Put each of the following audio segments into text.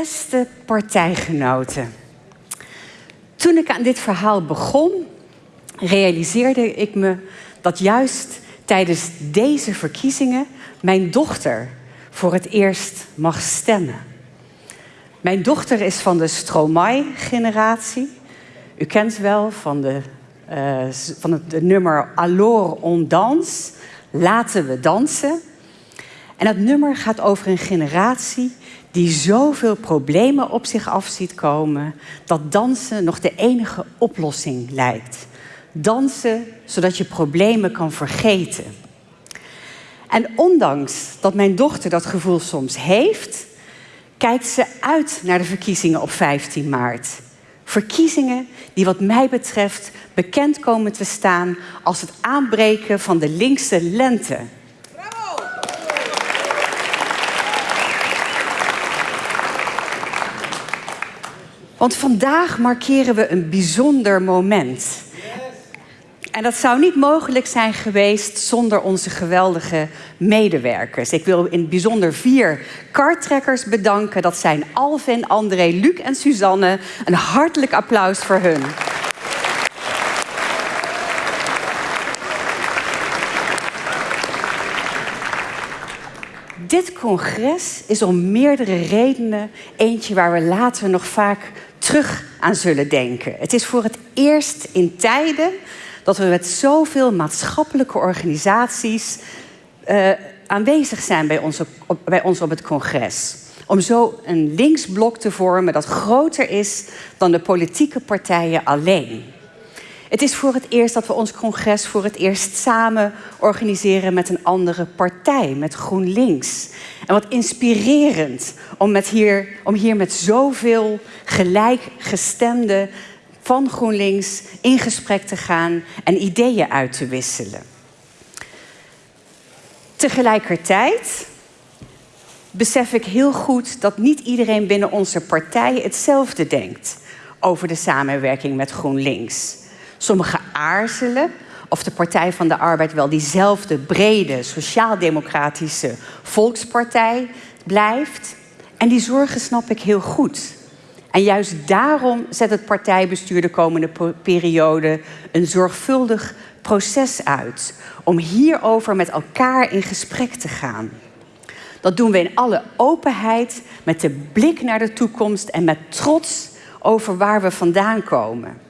Beste partijgenoten. Toen ik aan dit verhaal begon, realiseerde ik me dat juist tijdens deze verkiezingen mijn dochter voor het eerst mag stemmen. Mijn dochter is van de Stromae-generatie. U kent wel van, de, uh, van het nummer Alors on danse, laten we dansen. En dat nummer gaat over een generatie die zoveel problemen op zich af ziet komen, dat dansen nog de enige oplossing lijkt. Dansen zodat je problemen kan vergeten. En ondanks dat mijn dochter dat gevoel soms heeft, kijkt ze uit naar de verkiezingen op 15 maart. Verkiezingen die wat mij betreft bekend komen te staan als het aanbreken van de linkse lente. Want vandaag markeren we een bijzonder moment. En dat zou niet mogelijk zijn geweest zonder onze geweldige medewerkers. Ik wil in het bijzonder vier kartrekkers bedanken. Dat zijn Alvin, André, Luc en Suzanne. Een hartelijk applaus voor hun. Dit congres is om meerdere redenen eentje waar we later nog vaak terug aan zullen denken. Het is voor het eerst in tijden dat we met zoveel maatschappelijke organisaties uh, aanwezig zijn bij ons, op, bij ons op het congres. Om zo een linksblok te vormen dat groter is dan de politieke partijen alleen. Het is voor het eerst dat we ons congres voor het eerst samen organiseren met een andere partij, met GroenLinks. En wat inspirerend om, met hier, om hier met zoveel gelijkgestemden van GroenLinks in gesprek te gaan en ideeën uit te wisselen. Tegelijkertijd besef ik heel goed dat niet iedereen binnen onze partij hetzelfde denkt over de samenwerking met GroenLinks. Sommigen aarzelen of de Partij van de Arbeid wel diezelfde brede sociaal-democratische volkspartij blijft. En die zorgen snap ik heel goed. En juist daarom zet het partijbestuur de komende periode een zorgvuldig proces uit om hierover met elkaar in gesprek te gaan. Dat doen we in alle openheid, met de blik naar de toekomst en met trots over waar we vandaan komen.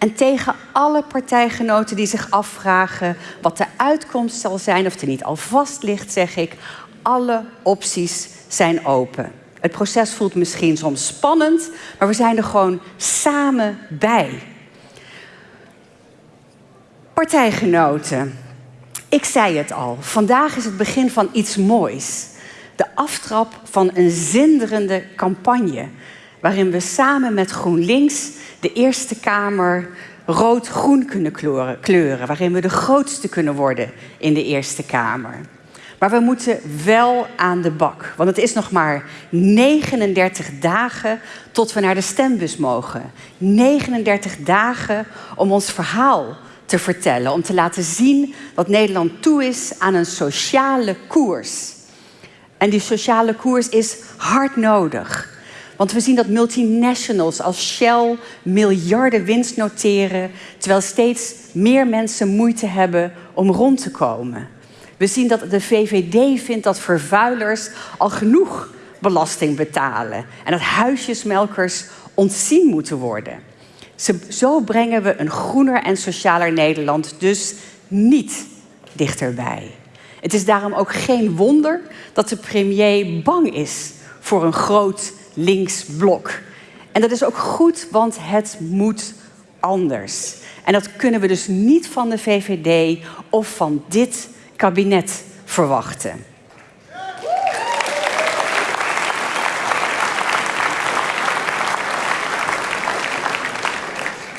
En tegen alle partijgenoten die zich afvragen wat de uitkomst zal zijn, of er niet al vast ligt, zeg ik: alle opties zijn open. Het proces voelt misschien soms spannend, maar we zijn er gewoon samen bij. Partijgenoten, ik zei het al, vandaag is het begin van iets moois. De aftrap van een zinderende campagne, waarin we samen met GroenLinks de Eerste Kamer rood-groen kunnen kleuren, waarin we de grootste kunnen worden in de Eerste Kamer. Maar we moeten wel aan de bak. Want het is nog maar 39 dagen tot we naar de stembus mogen. 39 dagen om ons verhaal te vertellen. Om te laten zien dat Nederland toe is aan een sociale koers. En die sociale koers is hard nodig. Want we zien dat multinationals als Shell miljarden winst noteren, terwijl steeds meer mensen moeite hebben om rond te komen. We zien dat de VVD vindt dat vervuilers al genoeg belasting betalen en dat huisjesmelkers ontzien moeten worden. Zo brengen we een groener en socialer Nederland dus niet dichterbij. Het is daarom ook geen wonder dat de premier bang is voor een groot linksblok. En dat is ook goed, want het moet anders. En dat kunnen we dus niet van de VVD of van dit kabinet verwachten.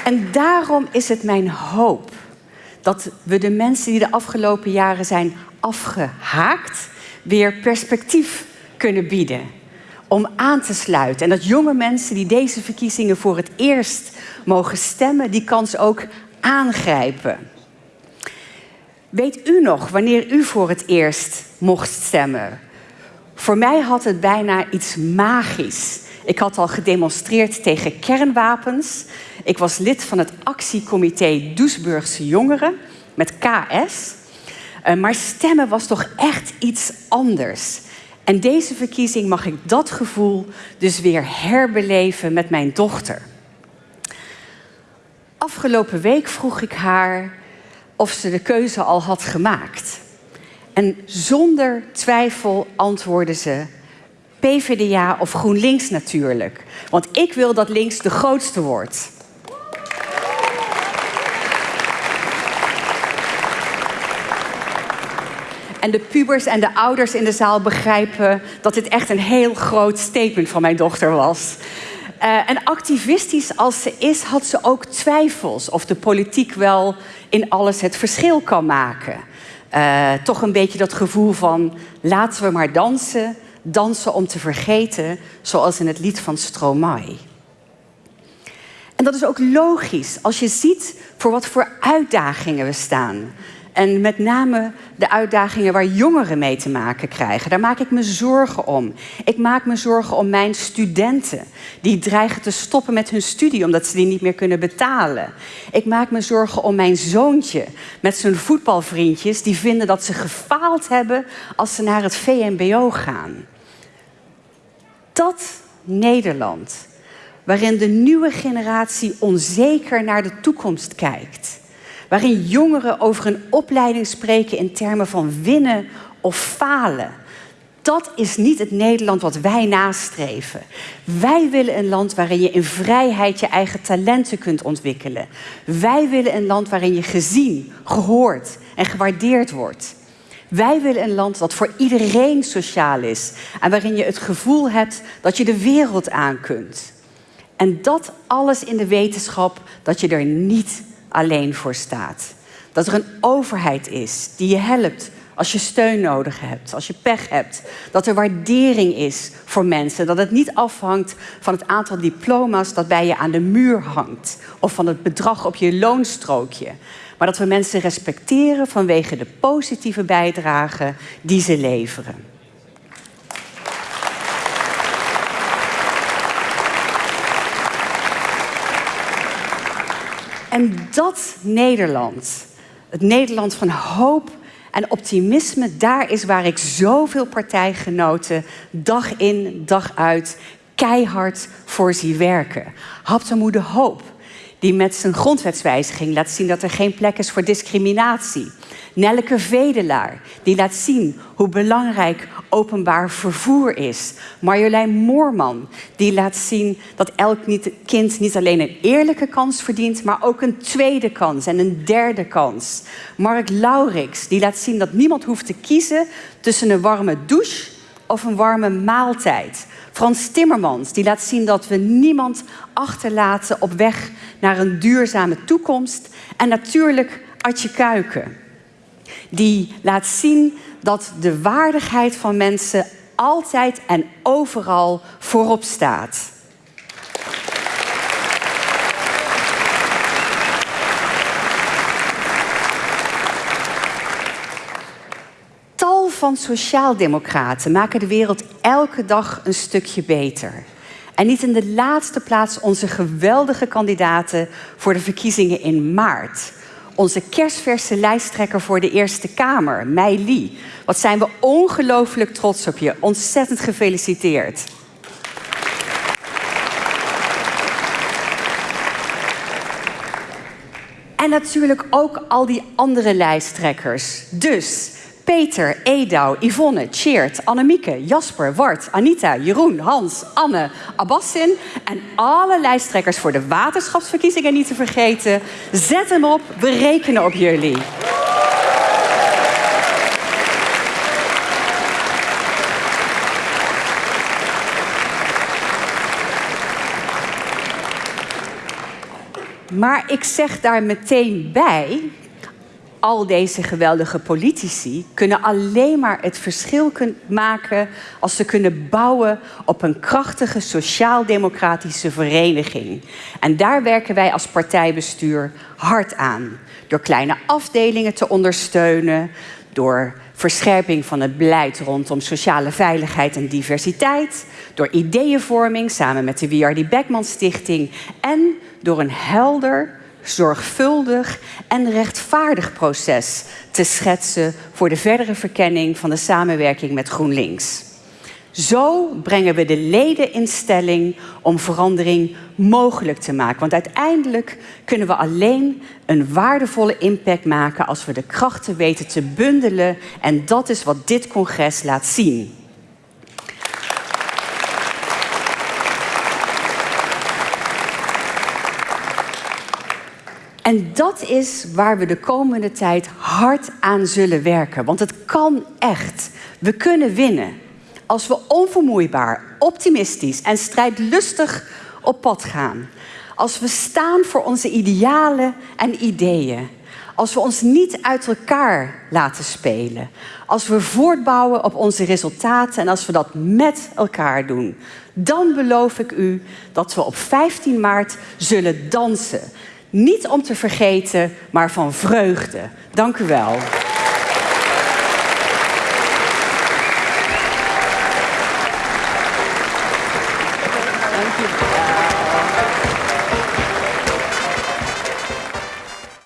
En daarom is het mijn hoop dat we de mensen die de afgelopen jaren zijn afgehaakt, weer perspectief kunnen bieden om aan te sluiten. En dat jonge mensen die deze verkiezingen voor het eerst mogen stemmen, die kans ook aangrijpen. Weet u nog wanneer u voor het eerst mocht stemmen? Voor mij had het bijna iets magisch. Ik had al gedemonstreerd tegen kernwapens. Ik was lid van het actiecomité Doesburgse Jongeren met KS. Eh, maar stemmen was toch echt iets anders. En deze verkiezing mag ik dat gevoel dus weer herbeleven met mijn dochter. Afgelopen week vroeg ik haar of ze de keuze al had gemaakt. En zonder twijfel antwoordde ze PVDA of GroenLinks natuurlijk. Want ik wil dat links de grootste wordt. En de pubers en de ouders in de zaal begrijpen dat dit echt een heel groot statement van mijn dochter was. Uh, en activistisch als ze is, had ze ook twijfels of de politiek wel in alles het verschil kan maken. Uh, toch een beetje dat gevoel van laten we maar dansen, dansen om te vergeten, zoals in het lied van Stromae. En dat is ook logisch als je ziet voor wat voor uitdagingen we staan. En met name de uitdagingen waar jongeren mee te maken krijgen. Daar maak ik me zorgen om. Ik maak me zorgen om mijn studenten. Die dreigen te stoppen met hun studie omdat ze die niet meer kunnen betalen. Ik maak me zorgen om mijn zoontje met zijn voetbalvriendjes. Die vinden dat ze gefaald hebben als ze naar het VMBO gaan. Dat Nederland, waarin de nieuwe generatie onzeker naar de toekomst kijkt waarin jongeren over een opleiding spreken in termen van winnen of falen. Dat is niet het Nederland wat wij nastreven. Wij willen een land waarin je in vrijheid je eigen talenten kunt ontwikkelen. Wij willen een land waarin je gezien, gehoord en gewaardeerd wordt. Wij willen een land dat voor iedereen sociaal is en waarin je het gevoel hebt dat je de wereld aan kunt. En dat alles in de wetenschap dat je er niet alleen voor staat. Dat er een overheid is die je helpt als je steun nodig hebt, als je pech hebt. Dat er waardering is voor mensen. Dat het niet afhangt van het aantal diploma's dat bij je aan de muur hangt. Of van het bedrag op je loonstrookje. Maar dat we mensen respecteren vanwege de positieve bijdrage die ze leveren. En dat Nederland, het Nederland van hoop en optimisme, daar is waar ik zoveel partijgenoten dag in, dag uit keihard voor zie werken. Haptemoede Hoop, die met zijn grondwetswijziging laat zien dat er geen plek is voor discriminatie. Nelleke Vedelaar, die laat zien hoe belangrijk openbaar vervoer is. Marjolein Moorman, die laat zien dat elk kind niet alleen een eerlijke kans verdient, maar ook een tweede kans en een derde kans. Mark Laurix, die laat zien dat niemand hoeft te kiezen tussen een warme douche of een warme maaltijd. Frans Timmermans, die laat zien dat we niemand achterlaten op weg naar een duurzame toekomst. En natuurlijk Atje Kuiken, die laat zien dat de waardigheid van mensen altijd en overal voorop staat. Tal van sociaaldemocraten maken de wereld elke dag een stukje beter. En niet in de laatste plaats onze geweldige kandidaten voor de verkiezingen in maart onze kerstverse lijsttrekker voor de Eerste Kamer, Mei Lee. Wat zijn we ongelooflijk trots op je. Ontzettend gefeliciteerd. En natuurlijk ook al die andere lijsttrekkers. Dus Peter, Edouw, Yvonne, Cheert, Annemieke, Jasper, Wart, Anita, Jeroen, Hans, Anne, Abbassin en alle lijsttrekkers voor de waterschapsverkiezingen niet te vergeten. Zet hem op, we rekenen op jullie. Maar ik zeg daar meteen bij al deze geweldige politici kunnen alleen maar het verschil maken als ze kunnen bouwen op een krachtige sociaal-democratische vereniging. En daar werken wij als partijbestuur hard aan. Door kleine afdelingen te ondersteunen, door verscherping van het beleid rondom sociale veiligheid en diversiteit, door ideeënvorming samen met de WRD Beckman Stichting en door een helder, zorgvuldig en rechtvaardig proces te schetsen voor de verdere verkenning van de samenwerking met GroenLinks. Zo brengen we de leden in stelling om verandering mogelijk te maken. Want uiteindelijk kunnen we alleen een waardevolle impact maken als we de krachten weten te bundelen. En dat is wat dit congres laat zien. En dat is waar we de komende tijd hard aan zullen werken. Want het kan echt. We kunnen winnen als we onvermoeibaar, optimistisch en strijdlustig op pad gaan. Als we staan voor onze idealen en ideeën. Als we ons niet uit elkaar laten spelen. Als we voortbouwen op onze resultaten en als we dat met elkaar doen. Dan beloof ik u dat we op 15 maart zullen dansen. Niet om te vergeten, maar van vreugde. Dank u wel.